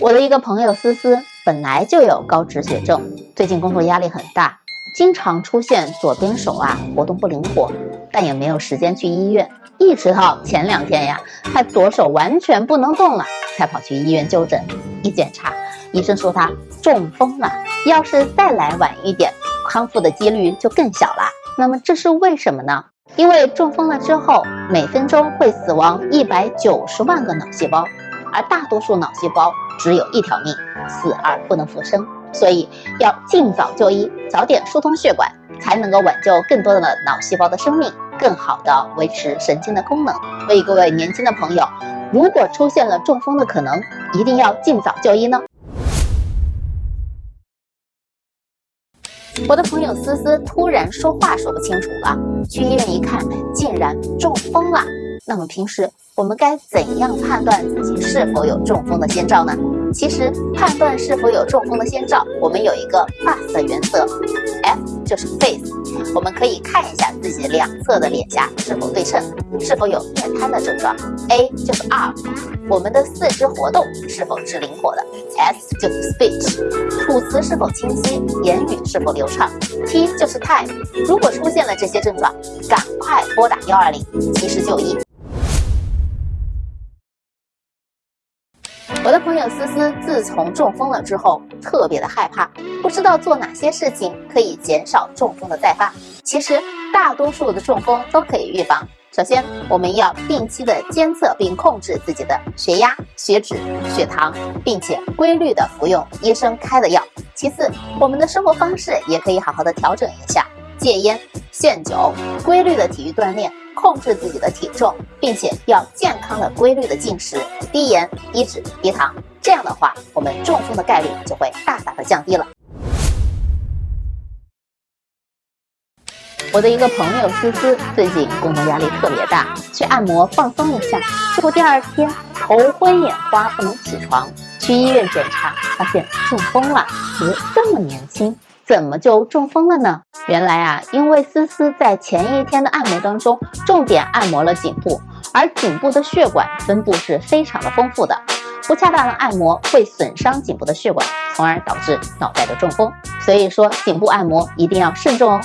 我的一个朋友思思本来就有高脂血症，最近工作压力很大，经常出现左边手啊活动不灵活，但也没有时间去医院，一直到前两天呀，他左手完全不能动了，才跑去医院就诊。一检查，医生说他中风了，要是再来晚一点，康复的几率就更小了。那么这是为什么呢？因为中风了之后，每分钟会死亡一百九十万个脑细胞，而大多数脑细胞只有一条命，死而不能复生，所以要尽早就医，早点疏通血管，才能够挽救更多的脑细胞的生命，更好的维持神经的功能。所以各位年轻的朋友，如果出现了中风的可能，一定要尽早就医呢。我的朋友思思突然说话说不清楚了，去医院一看，竟然中风了。那么平时我们该怎样判断自己是否有中风的先兆呢？其实判断是否有中风的先兆，我们有一个 FAST 的原则，F 就是 Face，我们可以看一下自己两侧的脸颊是否对称，是否有面瘫的症状；A 就是 Arm，我们的四肢活动是否是灵活的；S 就是 Speech，吐词是否清晰，言语是否流畅；T 就是 Time，如果出现了这些症状，赶快拨打幺二零，及时就医。我的朋友思思自从中风了之后，特别的害怕，不知道做哪些事情可以减少中风的再发。其实大多数的中风都可以预防。首先，我们要定期的监测并控制自己的血压、血脂、血糖，并且规律的服用医生开的药。其次，我们的生活方式也可以好好的调整一下，戒烟、限酒，规律的体育锻炼。控制自己的体重，并且要健康的、规律的进食，低盐、低脂、低糖。这样的话，我们中风的概率就会大大的降低了。我的一个朋友思思最近工作压力特别大，去按摩放松一下，结果第二天头昏眼花，不能起床。去医院检查，发现中风了。怎么，这么年轻，怎么就中风了呢？原来啊，因为思思在前一天的按摩当中，重点按摩了颈部，而颈部的血管分布是非常的丰富的，不恰当的按摩会损伤颈部的血管，从而导致脑袋的中风。所以说，颈部按摩一定要慎重哦。